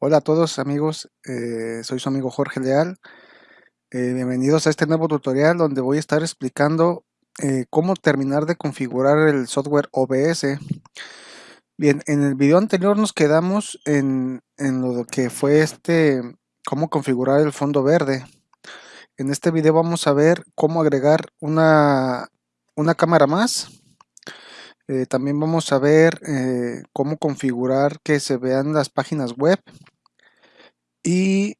Hola a todos amigos, eh, soy su amigo Jorge Leal. Eh, bienvenidos a este nuevo tutorial donde voy a estar explicando eh, cómo terminar de configurar el software OBS. Bien, en el video anterior nos quedamos en, en lo que fue este, cómo configurar el fondo verde. En este video vamos a ver cómo agregar una, una cámara más. también vamos a ver cómo configurar que se vean las páginas web y,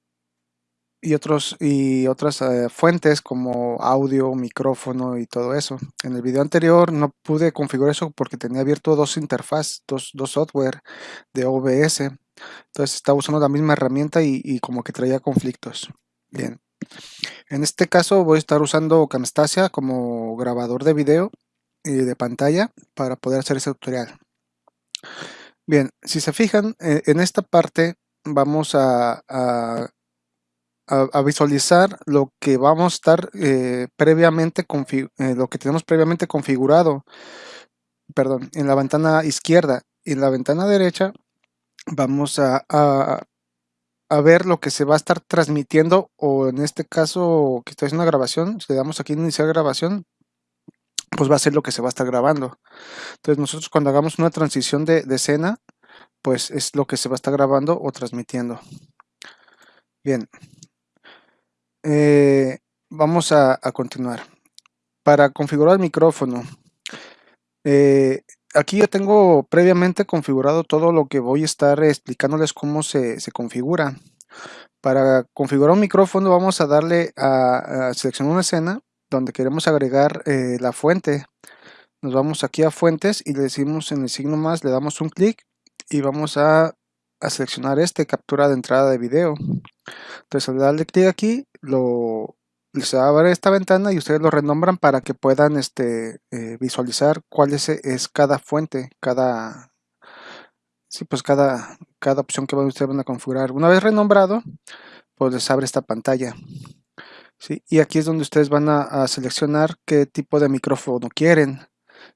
y, otros, y otras eh, fuentes como audio, micrófono y todo eso. En el video anterior no pude configurar eso porque tenía abierto dos interfaces, dos, dos software de OBS. Entonces estaba usando la misma herramienta y, y, como que traía conflictos. Bien. En este caso voy a estar usando Camtasia como grabador de video y de pantalla para poder hacer ese tutorial. Bien, si se fijan, eh, en esta parte vamos a, a, visualizar lo que vamos a estar eh, previamente, eh, lo que tenemos previamente configurado, perdón, en la ventana izquierda. Y en la ventana derecha vamos a, a, ver lo que se va a estar transmitiendo o en este caso que estoy haciendo una grabación, si le damos aquí iniciar grabación, pues va a ser lo que se va a estar grabando. Entonces nosotros cuando hagamos una transición de, de escena, pues es lo que se va a estar grabando o transmitiendo. Bien, eh, vamos a, continuar. Para configurar el micrófono, eh, aquí yo tengo previamente configurado todo lo que voy a estar explicándoles cómo se, configura. Para configurar un micrófono vamos a darle a, seleccionar una escena donde queremos agregar eh, la fuente. Nos vamos aquí a fuentes y le decimos en el signo más, le damos un clic y vamos a, seleccionar este captura de entrada de video entonces al darle clic aquí lo se a abrir esta ventana y ustedes lo renombran para que puedan este, eh, visualizar cuál es, es, cada fuente cada sí, pues cada, cada opción que ustedes van a configurar una vez renombrado pues les abre esta pantalla ¿sí? y aquí es donde ustedes van a seleccionar qué tipo de micrófono quieren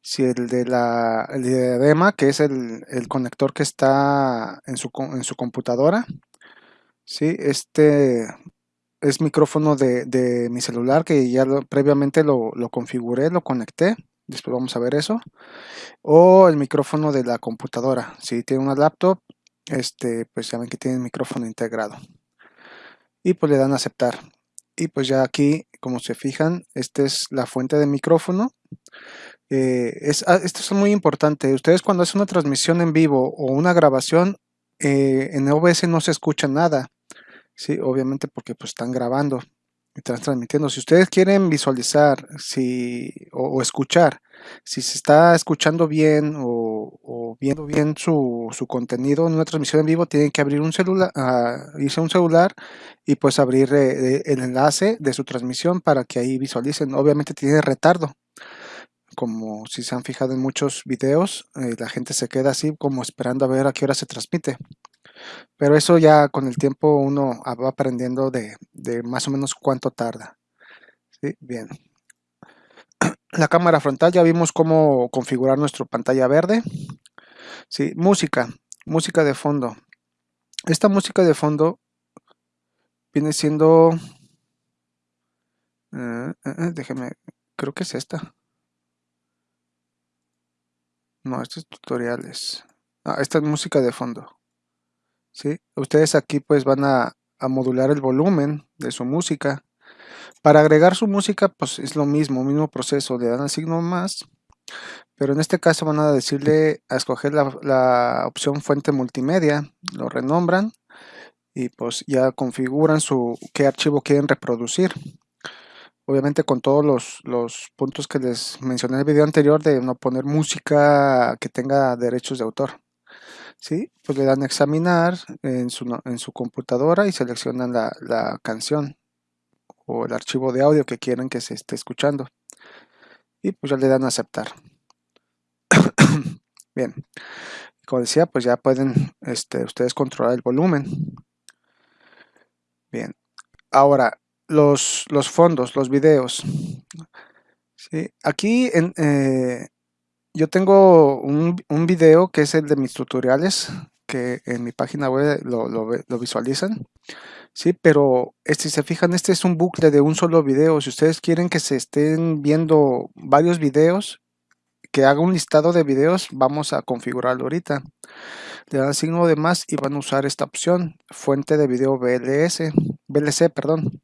si el de la el diadema, que es el, conector que está en su, en su computadora, ¿sí? este es micrófono de, mi celular que ya previamente lo, configuré, lo conecté, después vamos a ver eso, o el micrófono de la computadora, si tiene una laptop, este, pues ya ven que tiene el micrófono integrado. Y pues le dan a aceptar. Y pues ya aquí, como se fijan, esta es la fuente de micrófono. Eh, es, ah, esto es muy importante. Ustedes cuando hacen una transmisión en vivo o una grabación, eh, en OBS no se escucha nada. Sí, obviamente porque pues están grabando y están transmitiendo. Si ustedes quieren visualizar si, o, escuchar, si se está escuchando bien o, viendo bien su, contenido en una transmisión en vivo, tienen que abrir un celular, uh, irse a un celular y pues abrir eh, el enlace de su transmisión para que ahí visualicen. Obviamente tiene retardo como si se han fijado en muchos videos, eh, la gente se queda así como esperando a ver a qué hora se transmite. Pero eso ya con el tiempo uno va aprendiendo de, más o menos cuánto tarda. Bien. La cámara frontal ya vimos cómo configurar nuestra pantalla verde. Sí, música, música de fondo. Esta música de fondo viene siendo... Eh, eh, déjeme, creo que es esta. No, estos tutoriales. Ah, esta es música de fondo. ¿Sí? Ustedes aquí pues van a, modular el volumen de su música. Para agregar su música pues es lo mismo, mismo proceso. Le dan el signo más. Pero en este caso van a decirle a escoger la, la opción fuente multimedia. Lo renombran y pues ya configuran su qué archivo quieren reproducir obviamente con todos los, puntos que les mencioné en el video anterior de no poner música que tenga derechos de autor. ¿Sí? Pues le dan a examinar en su, en su computadora y seleccionan la, canción o el archivo de audio que quieren que se esté escuchando. Y pues ya le dan a aceptar. Bien, como decía, pues ya pueden este, ustedes controlar el volumen. Bien, ahora los, los fondos, los videos. ¿sí? Aquí eh, yo tengo un, un, video que es el de mis tutoriales, que en mi página web lo, lo, visualizan. Sí, pero este, si se fijan, este es un bucle de un solo video. Si ustedes quieren que se estén viendo varios videos, que haga un listado de videos, vamos a configurarlo ahorita. Le dan signo de más y van a usar esta opción, fuente de video VLC, perdón.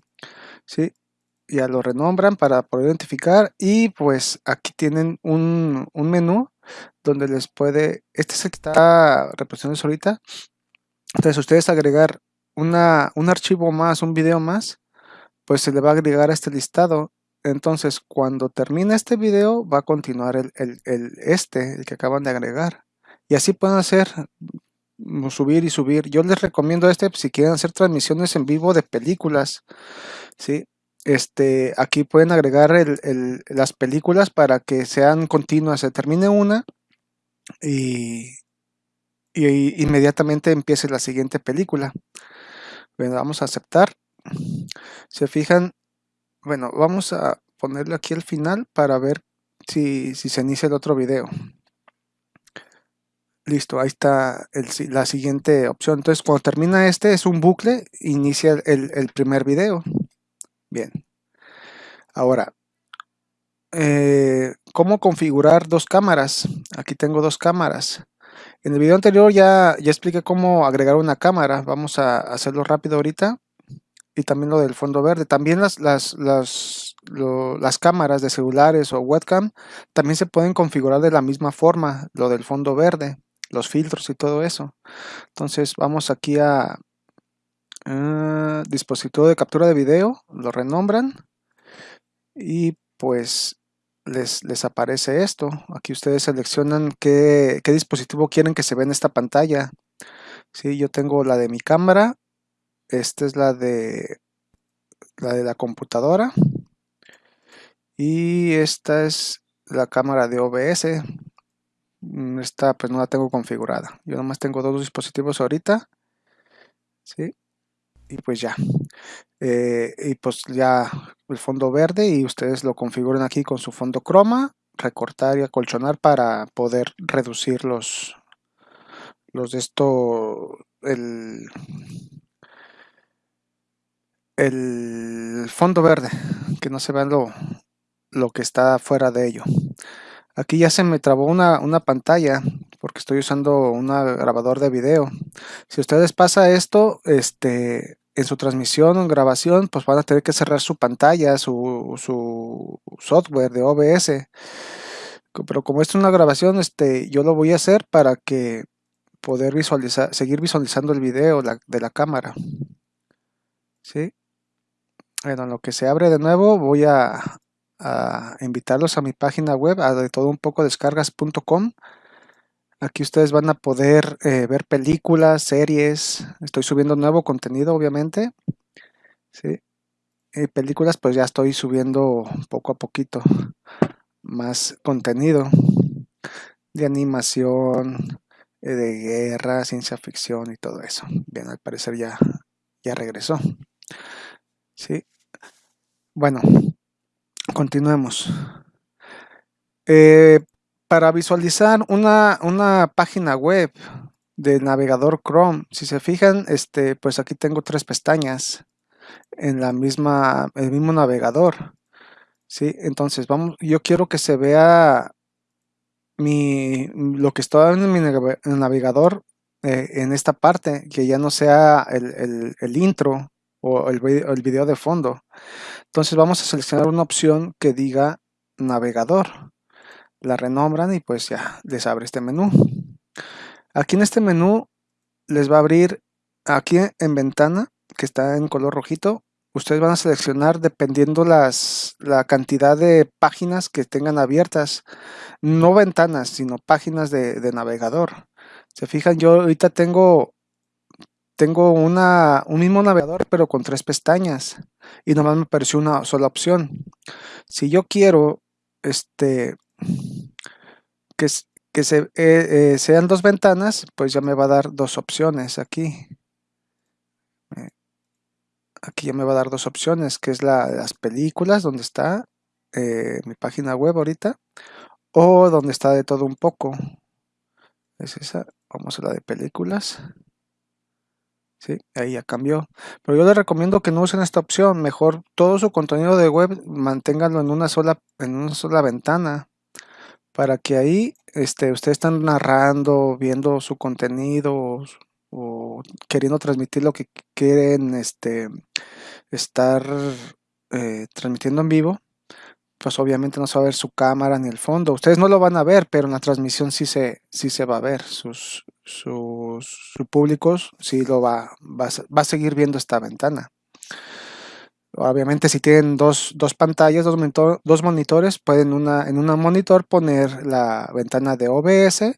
Sí, ya lo renombran para poder identificar y pues aquí tienen un, menú donde les puede, este es el que está representando ahorita, entonces ustedes agregar una, un archivo más, un video más, pues se le va a agregar a este listado. Entonces cuando termine este video va a continuar el, el este, el que acaban de agregar. Y así pueden hacer subir y subir. Yo les recomiendo este si quieren hacer transmisiones en vivo de películas. ¿sí? este, aquí pueden agregar las películas para que sean continuas. Se termine una y, inmediatamente empiece la siguiente película. Bueno, vamos a aceptar. Se fijan, bueno, vamos a ponerlo aquí al final para ver si, se inicia el otro video. Listo, ahí está la siguiente opción. Entonces, cuando termina este, es un bucle, inicia el, primer video. Bien. Ahora, eh, ¿cómo configurar dos cámaras? Aquí tengo dos cámaras. En el video anterior ya, ya expliqué cómo agregar una cámara. Vamos a hacerlo rápido ahorita. Y también lo del fondo verde. También las, las, las, las cámaras de celulares o webcam también se pueden configurar de la misma forma. Lo del fondo verde, los filtros y todo eso. Entonces vamos aquí a, Ah, dispositivo de captura de video, lo renombran y pues les, les aparece esto. Aquí ustedes seleccionan qué, dispositivo quieren que se vea en esta pantalla. si yo tengo la de mi cámara, esta es la de la de la computadora y esta es la cámara de OBS. Mm, esta pues no la tengo configurada. Yo nomás tengo dos dispositivos ahorita. ¿sí? y pues ya. Eh, y pues ya el fondo verde y ustedes lo configuran aquí con su fondo croma, recortar y acolchonar para poder reducir los, los de esto, el, el fondo verde, que no se vea lo, lo que está fuera de ello. Aquí ya se me trabó una, una pantalla porque estoy usando un grabador de video. Si ustedes pasa esto, este, en su transmisión o en grabación, pues van a tener que cerrar su pantalla, su, su software de OBS. Pero como esto es una grabación, este, yo lo voy a hacer para que poder visualizar, seguir visualizando el video de la cámara. ¿Sí? Bueno, en lo que se abre de nuevo, voy a, a invitarlos a mi página web, a de todo un poco descargas.com. Aquí ustedes van a poder eh, ver películas, series. Estoy subiendo nuevo contenido, obviamente. ¿sí? Y películas, pues ya estoy subiendo poco a poquito más contenido de animación, eh, de guerra, ciencia ficción y todo eso. Bien, al parecer ya, ya regresó. Sí. Bueno, continuemos. Eh, para visualizar una, una, página web del navegador Chrome, si se fijan, este, pues aquí tengo tres pestañas en la misma, el mismo navegador. ¿sí? Entonces, vamos, yo quiero que se vea mi, lo que está en mi navegador eh, en esta parte, que ya no sea el, el, intro el, video de fondo. Entonces vamos a seleccionar una opción que diga navegador la renombran y pues ya les abre este menú. Aquí en este menú les va a abrir aquí en ventana que está en color rojito. Ustedes van a seleccionar dependiendo las, la cantidad de páginas que tengan abiertas. No ventanas, sino páginas de, navegador. Se fijan, yo ahorita tengo tengo un mismo navegador pero con tres pestañas y nomás me apareció una sola opción. Si yo quiero este, que, que eh, eh, sean dos ventanas, pues ya me va a dar dos opciones aquí. Eh, aquí ya me va a dar dos opciones, que es la, las películas, donde está mi página web ahorita, o donde está de todo un poco. es esa, vamos a la de películas. Sí, ahí ya cambió. Pero yo les recomiendo que no usen esta opción. Mejor todo su contenido de web manténganlo en una sola, en una sola ventana. Para que ahí este, ustedes están narrando, viendo su contenido o, queriendo transmitir lo que quieren este, estar eh, transmitiendo en vivo pues obviamente no se va a ver su cámara ni el fondo. Ustedes no lo van a ver, pero en la transmisión sí se, sí se va a ver. Sus, sus, públicos sí lo va, va, a seguir viendo esta ventana. Obviamente si tienen dos, pantallas, dos, dos monitores, pueden una, en una monitor poner la ventana de OBS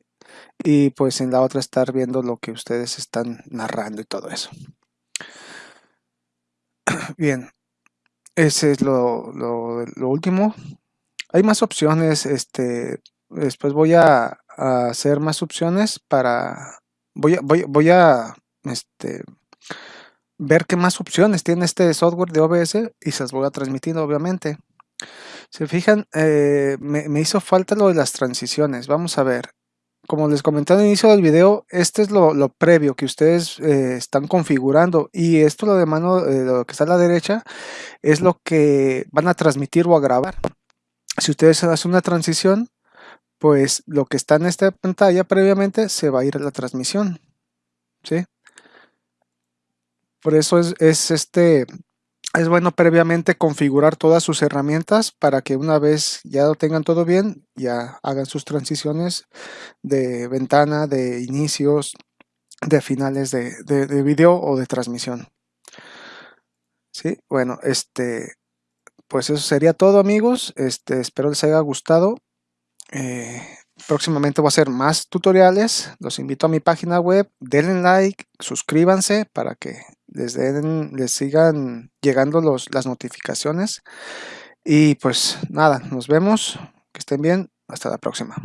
y pues en la otra estar viendo lo que ustedes están narrando y todo eso. Bien, ese es lo, último. Hay más opciones, este, después voy a, hacer más opciones para, voy a, voy, a este, ver qué más opciones tiene este software de OBS y se las voy a transmitir obviamente. Se fijan, eh, me, me, hizo falta lo de las transiciones. Vamos a ver como les comenté al inicio del video, este es lo, previo que ustedes eh, están configurando y esto lo de mano, eh, lo que está a la derecha, es lo que van a transmitir o a grabar. Si ustedes hacen una transición, pues lo que está en esta pantalla previamente se va a ir a la transmisión. ¿sí? Por eso es, es este es bueno previamente configurar todas sus herramientas para que una vez ya lo tengan todo bien, ya hagan sus transiciones de ventana, de inicios, de finales de, de, video o de transmisión. Sí, bueno, este, pues eso sería todo amigos. Este, espero les haya gustado. Eh, próximamente voy a hacer más tutoriales. Los invito a mi página web. Denle like, suscríbanse para que les, den, les sigan llegando los, las notificaciones. Y pues nada, nos vemos. Que estén bien. Hasta la próxima.